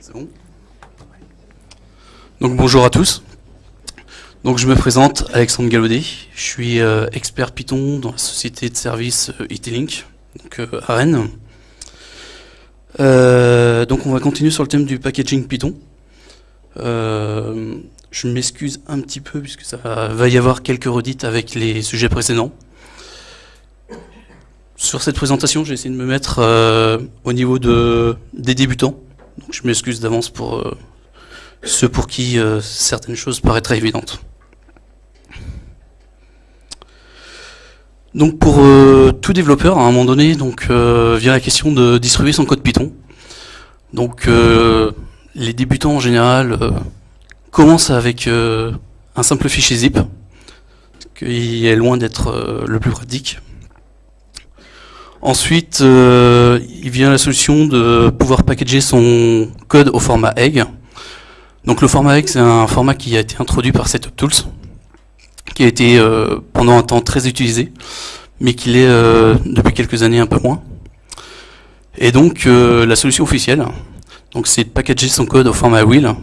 C'est bon? Donc bonjour à tous. Donc je me présente, Alexandre Galaudet. Je suis euh, expert Python dans la société de services euh, IT-Link, donc euh, à Rennes. Euh, donc on va continuer sur le thème du packaging Python. Je m'excuse un petit peu puisque ça va y avoir quelques redites avec les sujets précédents. Sur cette présentation, j'ai essayé de me mettre euh, au niveau de, des débutants. Je m'excuse d'avance pour euh, ceux pour qui euh, certaines choses paraîtraient évidentes. Donc pour tout développeur, à un moment donné, donc vient la question de distribuer son code Python. Donc les débutants en général commencent avec un simple fichier zip, qui est loin d'être le plus pratique. Ensuite, euh, il vient la solution de pouvoir packager son code au format egg. Donc le format egg, c'est un format qui a été introduit par Setup Tools, qui a été euh, pendant un temps très utilisé, mais qui l'est euh, depuis quelques années un peu moins. Et donc euh, la solution officielle, donc c'est de packager son code au format wheel,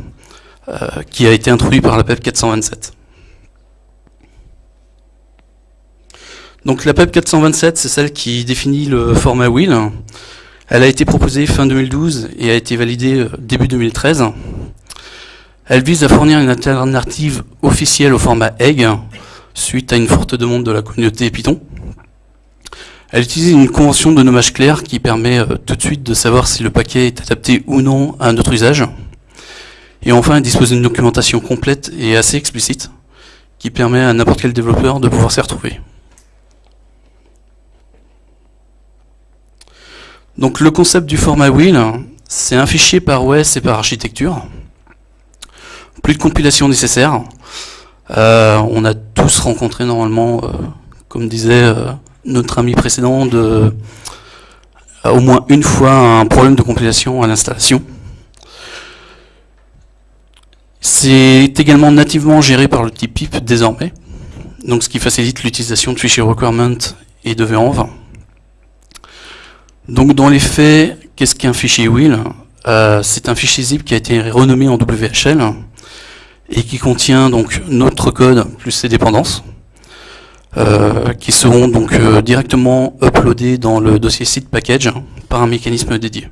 euh, qui a été introduit par la PEP 427. Donc la PEP 427, c'est celle qui définit le format wheel. Elle a été proposée fin 2012 et a été validée euh, début 2013. Elle vise à fournir une alternative officielle au format egg, suite à une forte demande de la communauté Python. Elle utilise une convention de nommage clair qui permet euh, tout de suite de savoir si le paquet est adapté ou non à notre usage. Et enfin, elle dispose d'une documentation complète et assez explicite qui permet à n'importe quel développeur de pouvoir s'y retrouver. Donc le concept du format wheel, c'est un fichier par OS et par architecture. Plus de compilation nécessaire. Euh, on a tous rencontré normalement, euh, comme disait euh, notre ami précédent, de, au moins une fois un problème de compilation à l'installation. C'est également nativement géré par le type PIP désormais, donc ce qui facilite l'utilisation de fichiers requirement et de venv. Donc dans les faits, qu'est-ce qu'un fichier wheel euh, C'est un fichier zip qui a été renommé en WHL et qui contient donc notre code plus ses dépendances, euh, qui seront donc euh, directement uploadés dans le dossier site package par un mécanisme dédié.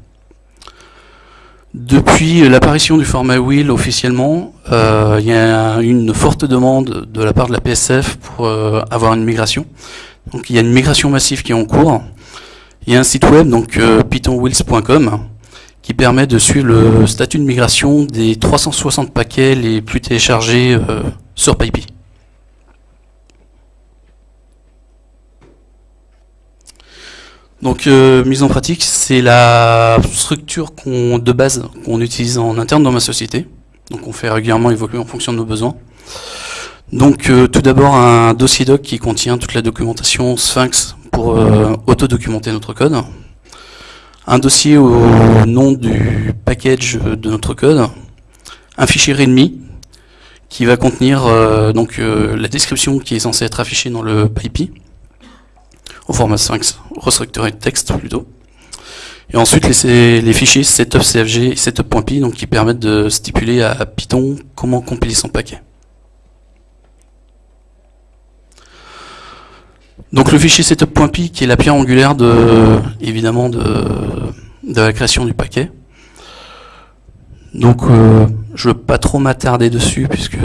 Depuis l'apparition du format wheel officiellement, il y a une forte demande de la part de la PSF pour avoir une migration. Donc il y a une migration massive qui est en cours. Il y a un site web, donc euh, pythonwheels.com, qui permet de suivre le statut de migration des 360 paquets les plus téléchargés euh, sur PyPy. Donc euh, mise en pratique, c'est la structure de base qu'on utilise en interne dans ma société. Donc on fait régulièrement évoluer en fonction de nos besoins. Donc tout d'abord un dossier doc qui contient toute la documentation Sphinx pour euh, auto-documenter notre code. Un dossier au nom du package de notre code. Un fichier README qui va contenir euh, donc euh, la description qui est censée être affichée dans le PyPy au format Sphinx, restructuré de texte plutôt. Et ensuite les, fichiers setup.cfg et setup.py qui permettent de stipuler à Python comment compiler son paquet. Donc le fichier setup.py qui est la pierre angulaire de évidemment de, la création du paquet. Donc euh, je ne veux pas trop m'attarder dessus puisque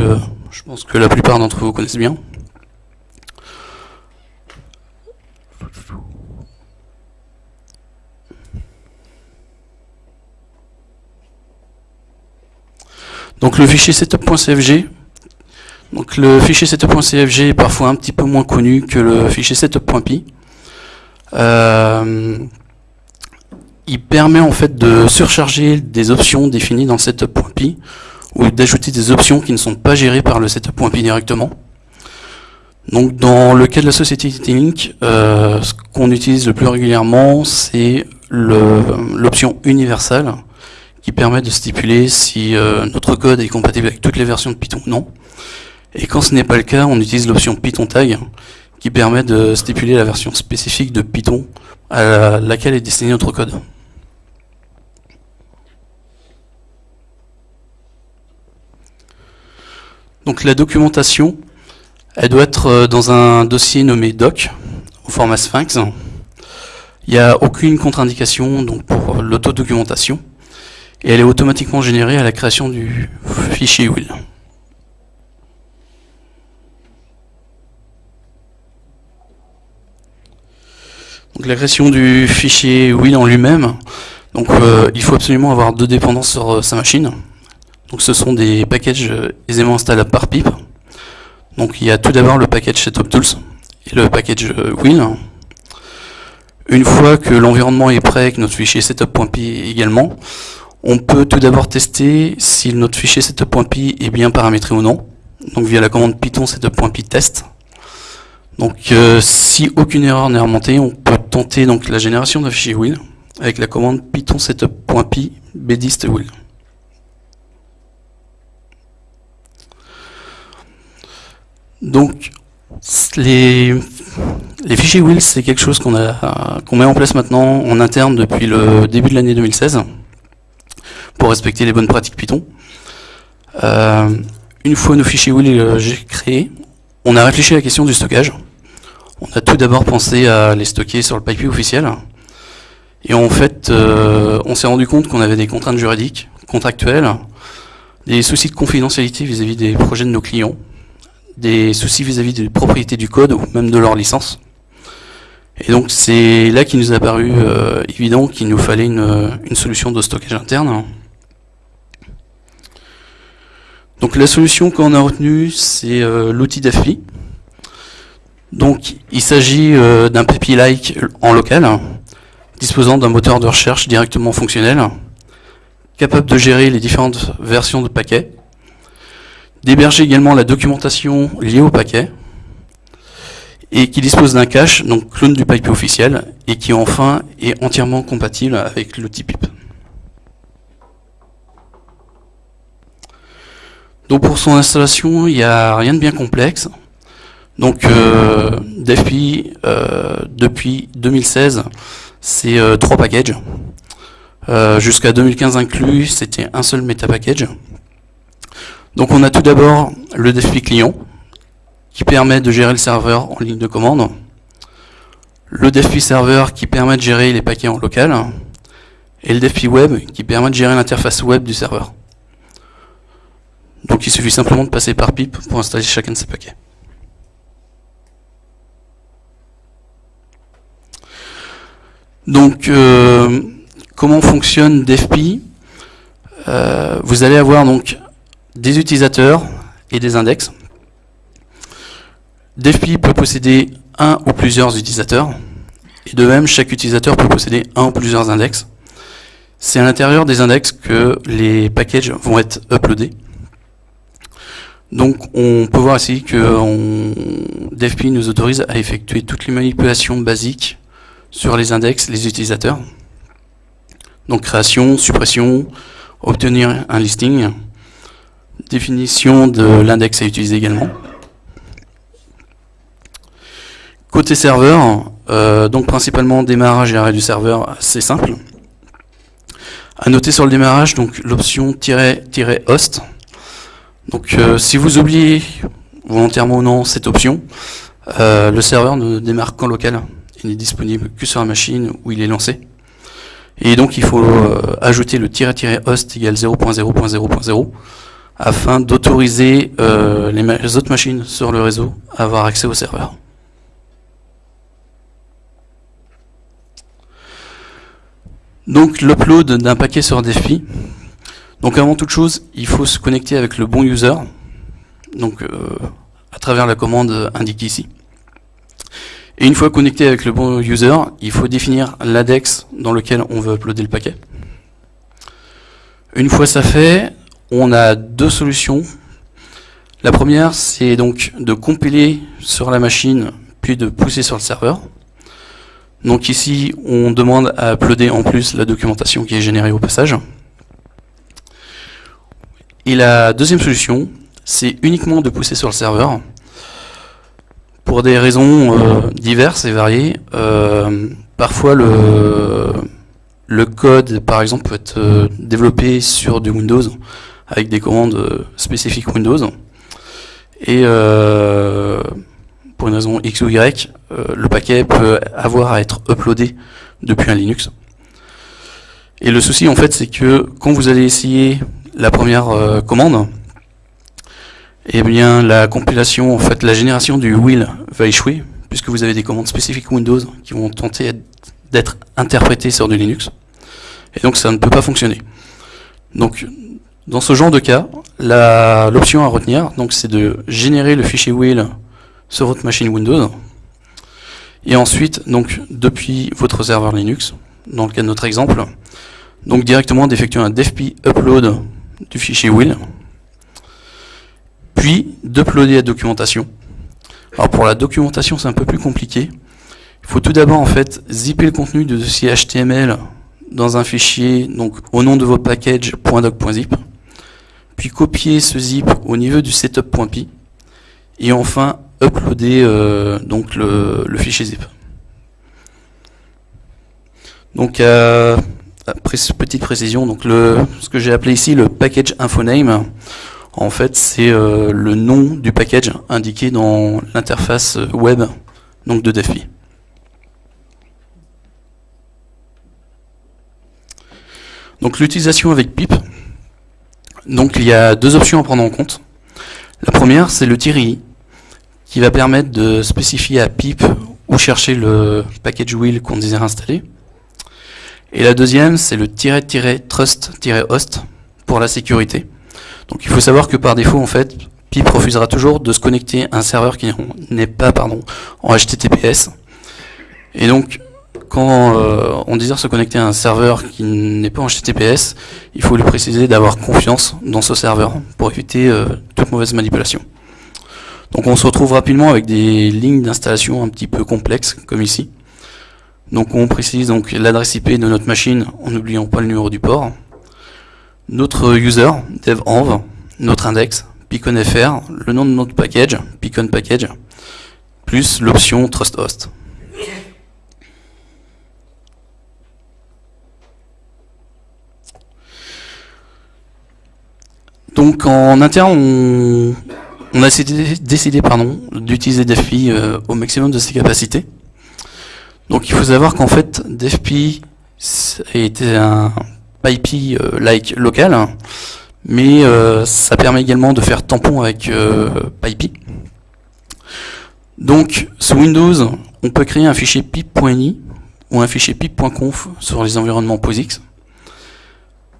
je pense que la plupart d'entre vous connaissent bien. Donc le fichier setup.cfg, donc le fichier setup.cfg est parfois un petit peu moins connu que le fichier setup.py. Euh, il permet en fait de surcharger des options définies dans setup.py ou d'ajouter des options qui ne sont pas gérées par le setup.py directement. Donc dans le cas de la société Link, euh, ce qu'on utilise le plus régulièrement, c'est l'option universelle qui permet de stipuler si euh, notre code est compatible avec toutes les versions de Python ou non. Et quand ce n'est pas le cas, on utilise l'option Python tag qui permet de stipuler la version spécifique de Python à laquelle est destiné notre code. Donc la documentation, elle doit être euh, dans un dossier nommé doc, au format Sphinx. Il n'y a aucune contre-indication pour l'autodocumentation, et elle est automatiquement générée à la création du fichier will. Donc la création du fichier will en lui-même, donc euh, il faut absolument avoir deux dépendances sur euh, sa machine. Donc ce sont des packages euh, aisément installables par pipe. Donc il y a tout d'abord le package SetupTools et le package will. Une fois que l'environnement est prêt, que notre fichier setup.py également, on peut tout d'abord tester si notre fichier setup.py est bien paramétré ou non. Donc via la commande python setup.py test. Donc euh, si aucune erreur n'est remontée, on peut tenter donc la génération d'un fichier will avec la commande python setup.py bdist will. Donc les, fichiers will, c'est quelque chose qu'on qu'on met en place maintenant en interne depuis le début de l'année 2016 pour respecter les bonnes pratiques Python. Euh, une fois nos fichiers will euh, créés, on a réfléchi à la question du stockage. On a tout d'abord pensé à les stocker sur le pipe officiel. Et en fait, euh, on s'est rendu compte qu'on avait des contraintes juridiques, contractuelles, des soucis de confidentialité vis-à-vis des projets de nos clients, des soucis vis-à-vis des propriétés du code ou même de leur licence. Et donc c'est là qu'il nous a paru euh, évident qu'il nous fallait une, solution de stockage interne. Donc la solution qu'on a retenue, c'est euh, l'outil d'AFI. Donc il s'agit euh, d'un PPI-like en local, disposant d'un moteur de recherche directement fonctionnel, capable de gérer les différentes versions de paquets, d'héberger également la documentation liée au paquet, et qui dispose d'un cache, donc clone du pipe officiel, et qui enfin est entièrement compatible avec l'outil PIP. Donc pour son installation, il n'y a rien de bien complexe. Donc euh, euh depuis 2016, c'est euh, trois packages. Euh, jusqu'à 2015 inclus, c'était un seul meta package. Donc on a tout d'abord le DFP client, qui permet de gérer le serveur en ligne de commande, le DevP serveur qui permet de gérer les paquets en local, et le DevP web qui permet de gérer l'interface web du serveur. Donc il suffit simplement de passer par PIP pour installer chacun de ces paquets. Donc euh, comment fonctionne DevP euh, Vous allez avoir donc des utilisateurs et des index. DevPi peut posséder un ou plusieurs utilisateurs, et de même, chaque utilisateur peut posséder un ou plusieurs index. C'est à l'intérieur des index que les packages vont être uploadés. Donc on peut voir ici que DevPi nous autorise à effectuer toutes les manipulations basiques sur les index, les utilisateurs. Donc création, suppression, obtenir un listing, définition de l'index à utiliser également. Côté serveur, euh, donc principalement démarrage et arrêt du serveur, c'est simple. À noter sur le démarrage, donc l'option "-host". Donc euh, si vous oubliez volontairement ou non cette option, euh, le serveur ne démarre qu'en local. Il n'est disponible que sur la machine où il est lancé. Et donc il faut ajouter le "-host égale 0.0.0.0 afin d'autoriser les autres machines sur le réseau à avoir accès au serveur. Donc l'upload d'un paquet sur DFI. Donc avant toute chose, il faut se connecter avec le bon user, donc euh, à travers la commande indiquée ici. Et une fois connecté avec le bon user, il faut définir l'index dans lequel on veut uploader le paquet. Une fois ça fait, on a deux solutions. La première, c'est donc de compiler sur la machine, puis de pousser sur le serveur. Donc ici, on demande à uploader en plus la documentation qui est générée au passage. Et la deuxième solution, c'est uniquement de pousser sur le serveur. Pour des raisons euh, diverses et variées, euh, parfois le, le code, par exemple, peut être euh, développé sur du Windows avec des commandes spécifiques Windows. Et pour une raison X ou Y, le paquet peut avoir à être uploadé depuis un Linux. Et le souci en fait c'est que quand vous allez essayer la première commande, eh bien la compilation, en fait la génération du will va échouer, puisque vous avez des commandes spécifiques Windows qui vont tenter d'être interprétées sur du Linux. Et donc ça ne peut pas fonctionner. Donc dans ce genre de cas, l'option à retenir, donc c'est de générer le fichier will sur votre machine Windows, et ensuite, donc depuis votre serveur Linux, dans le cas de notre exemple, donc directement d'effectuer un defp upload du fichier will, puis d'uploader la documentation. Alors pour la documentation, c'est un peu plus compliqué. Il faut tout d'abord en fait zipper le contenu du dossier HTML dans un fichier donc au nom de votre package .doc.zip, puis copier ce zip au niveau du setup.py, et enfin uploader euh, donc le, fichier zip. Donc euh, petite précision, donc ce que j'ai appelé ici le package infoname, en fait c'est euh, le nom du package indiqué dans l'interface web donc de DEFI. Donc l'utilisation avec pip, donc il y a deux options à prendre en compte. La première c'est le i qui va permettre de spécifier à pip où chercher le package wheel qu'on désire installer. Et la deuxième, c'est le trust-host pour la sécurité. Donc il faut savoir que par défaut, en fait, pip refusera toujours de se connecter à un serveur qui n'est pas pardon, en HTTPS. Et donc, quand euh, on désire se connecter à un serveur qui n'est pas en HTTPS, il faut lui préciser d'avoir confiance dans ce serveur pour éviter euh, toute mauvaise manipulation. Donc on se retrouve rapidement avec des lignes d'installation un petit peu complexes, comme ici. Donc on précise donc l'adresse IP de notre machine en n'oubliant pas le numéro du port. Notre user, devenv, notre index, piconfr, le nom de notre package, picon package, plus l'option trust host. Donc en interne, on, a décidé, d'utiliser DFP euh, au maximum de ses capacités. Donc il faut savoir qu'en fait, DFP était un PyPy-like euh, local, mais euh, ça permet également de faire tampon avec PyPy. Donc sous Windows, on peut créer un fichier pip.ini ou un fichier pip.conf sur les environnements POSIX,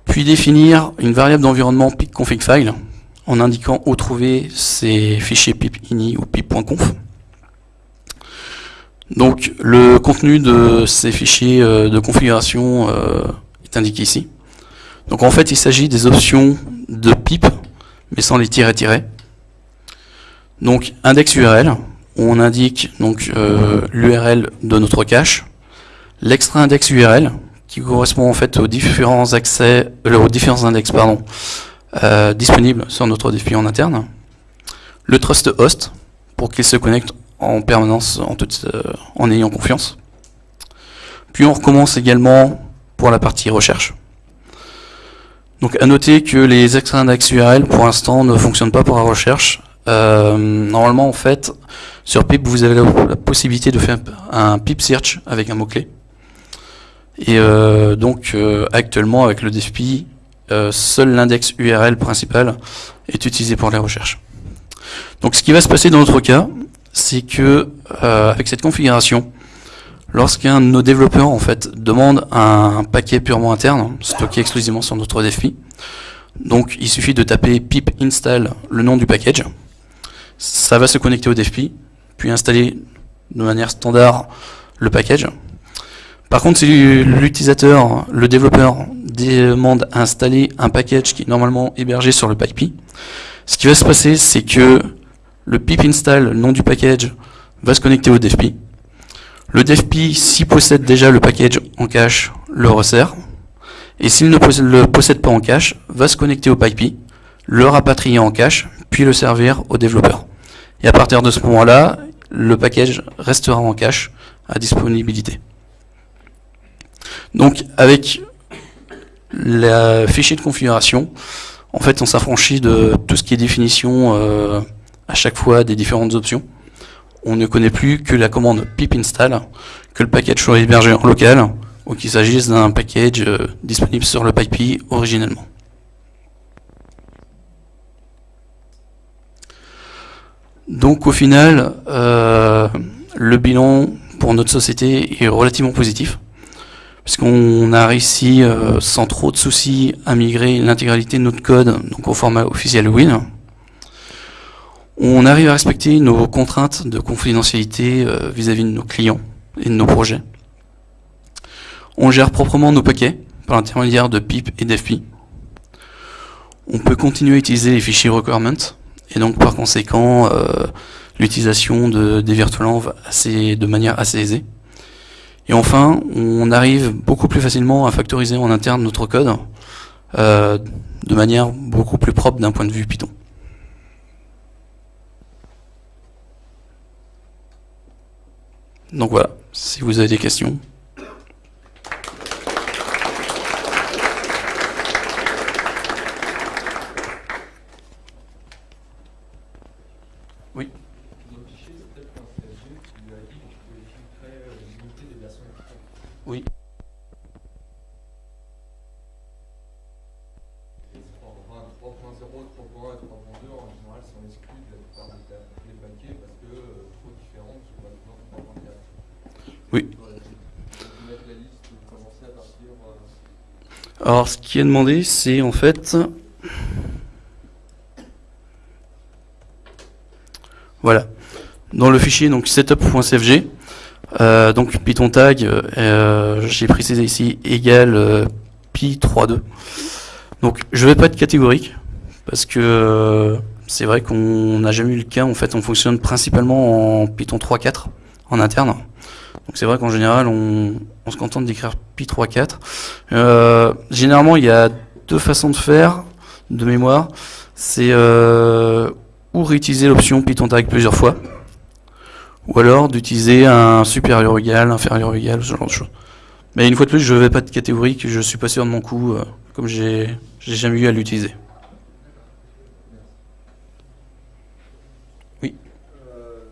puis définir une variable d'environnement pip.config_file en indiquant où trouver ces fichiers pip.ini ou pip.conf. Donc le contenu de ces fichiers euh, de configuration euh, indiqué ici. Donc en fait il s'agit des options de pip, mais sans les tirets-tirets. Donc index URL, on indique donc euh, l'URL de notre cache, l'extra index URL, qui correspond en fait aux différents accès, aux différents index pardon, euh, disponible sur notre défi en interne. Le trust host, pour qu'il se connecte en permanence en, euh, en ayant confiance. Puis on recommence également pour la partie recherche. Donc à noter que les extra index URL pour l'instant ne fonctionnent pas pour la recherche. Euh, normalement en fait sur pip vous avez la, possibilité de faire un pip search avec un mot-clé. Et donc actuellement avec le DFP euh, seul l'index URL principal est utilisé pour les recherches. Donc ce qui va se passer dans notre cas, c'est que euh, avec cette configuration, lorsqu'un de nos développeurs en fait demande un paquet purement interne, stocké exclusivement sur notre DFP, donc il suffit de taper pip install le nom du package, ça va se connecter au DFP, puis installer de manière standard le package. Par contre, si l'utilisateur, le développeur demande à installer un package qui est normalement hébergé sur le PyPy. Ce qui va se passer, c'est que le pip install, le nom du package, va se connecter au devp. Le devp, s'il possède déjà le package en cache, le resserre. Et s'il ne le possède pas en cache, va se connecter au PyPy, le rapatrier en cache, puis le servir au développeur. Et à partir de ce moment-là, le package restera en cache à disponibilité. Donc avec le fichier de configuration, en fait, on s'affranchit de tout ce qui est définition euh, à chaque fois des différentes options. On ne connaît plus que la commande pip install, que le package soit hébergé local, ou qu'il s'agisse d'un package euh, disponible sur le PyPI originellement. Donc au final, euh, le bilan pour notre société est relativement positif, puisqu'on a réussi euh, sans trop de soucis à migrer l'intégralité de notre code donc au format officiel Win. On arrive à respecter nos contraintes de confidentialité vis à -vis de nos clients et de nos projets. On gère proprement nos paquets par l'intermédiaire de PIP et d'FP. On peut continuer à utiliser les fichiers requirements et donc par conséquent euh, l'utilisation de, des virtualenv assez, de manière assez aisée. Et enfin, on arrive beaucoup plus facilement à factoriser en interne notre code euh, de manière beaucoup plus propre d'un point de vue Python. Donc voilà, si vous avez des questions. Oui. Oui. Alors, ce qui est demandé, c'est en fait... Voilà. Dans le fichier donc setup.cfg, euh, donc Python tag, euh, j'ai précisé ici égal euh, pi32. Donc je vais pas être catégorique parce que c'est vrai qu'on n'a jamais eu le cas. En fait, on fonctionne principalement en Python 3.4 en interne. Donc c'est vrai qu'en général, on, se contente d'écrire pi 3.4. généralement, il y a deux façons de faire de mémoire. C'est ou réutiliser l'option Python tag plusieurs fois ou alors d'utiliser un supérieur égal, inférieur égal, ce genre de choses. Mais une fois de plus, je ne vais pas de catégorie que je suis pas sûr de mon coup, euh, comme j'ai jamais eu à l'utiliser. Oui. Euh,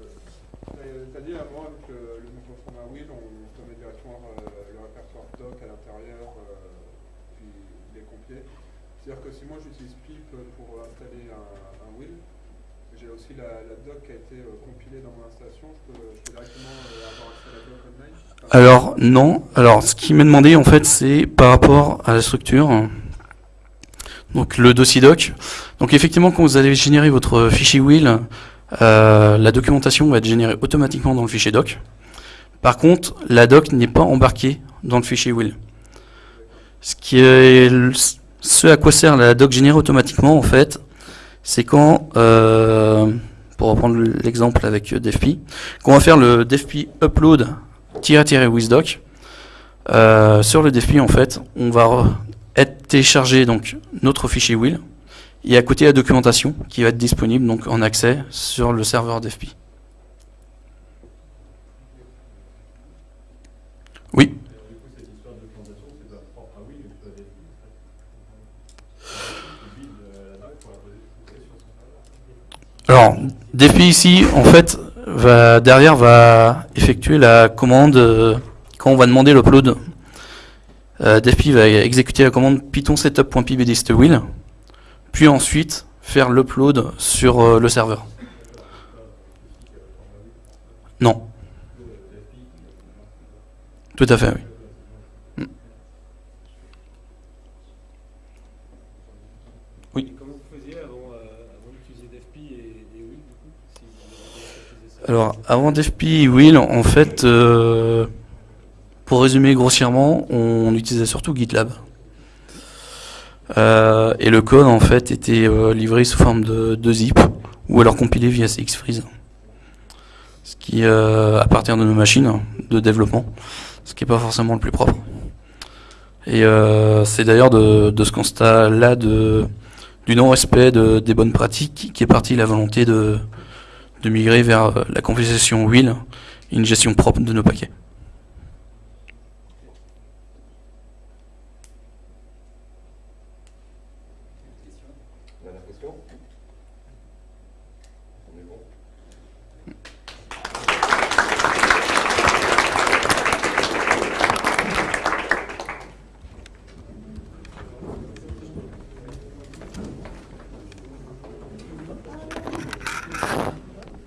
tu as dit à moi que le nouveau format Will, on peut mettre directement euh, le répertoire doc à l'intérieur, euh, puis les compiler. C'est-à-dire que si moi j'utilise pip pour installer Alors non. Alors ce qui m'est demandé en fait c'est par rapport à la structure. Donc le dossier doc. Donc effectivement quand vous allez générer votre fichier will, euh, la documentation va être générée automatiquement dans le fichier doc. Par contre, la doc n'est pas embarquée dans le fichier will. Ce qui est ce à quoi sert la doc générée automatiquement en fait, c'est quand, euh, pour reprendre l'exemple avec DevP, qu'on va faire le DevP upload wizdoc. Euh, sur le DevP, en fait, on va être téléchargé donc notre fichier will et à côté la documentation qui va être disponible donc en accès sur le serveur DevP. Oui. Alors, DFP ici, en fait, va, derrière va effectuer la commande euh, quand on va demander l'upload. Euh, va exécuter la commande python setup.pybdistWheel, puis ensuite faire l'upload sur euh, le serveur. Non. Tout à fait, oui. Alors, avant DFP Will, en fait, euh, pour résumer grossièrement, on utilisait surtout GitLab. Euh, et le code, en fait, était euh, livré sous forme de, zip, ou alors compilé via CXFreeze. Ce qui, à partir de nos machines de développement, ce qui n'est pas forcément le plus propre. Et c'est d'ailleurs de, ce constat-là du non-respect des bonnes pratiques qui est partie la volonté de, de migrer vers euh, la configuration et une gestion propre de nos paquets.